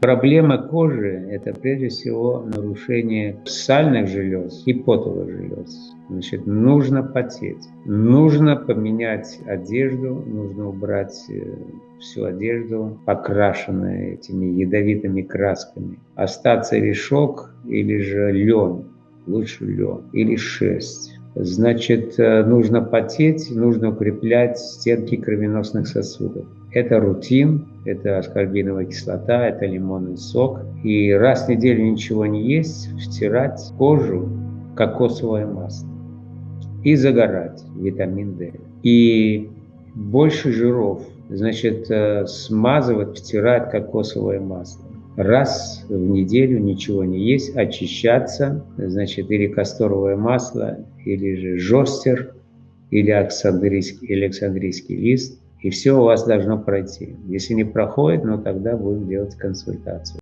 Проблема кожи – это прежде всего нарушение сальных желез и потовых желез. Значит, нужно потеть, нужно поменять одежду, нужно убрать э, всю одежду, покрашенную этими ядовитыми красками. Остаться решок или же лен, лучше лен, или шерсть. Значит, э, нужно потеть, нужно укреплять стенки кровеносных сосудов. Это рутин, это аскорбиновая кислота, это лимонный сок. И раз в неделю ничего не есть, втирать кожу кокосовое масло и загорать, витамин D. И больше жиров, значит, э, смазывать, втирать кокосовое масло. Раз в неделю ничего не есть, очищаться, значит, или касторовое масло, или же жостер, или александрийский, или александрийский лист, и все у вас должно пройти. Если не проходит, ну тогда будем делать консультацию.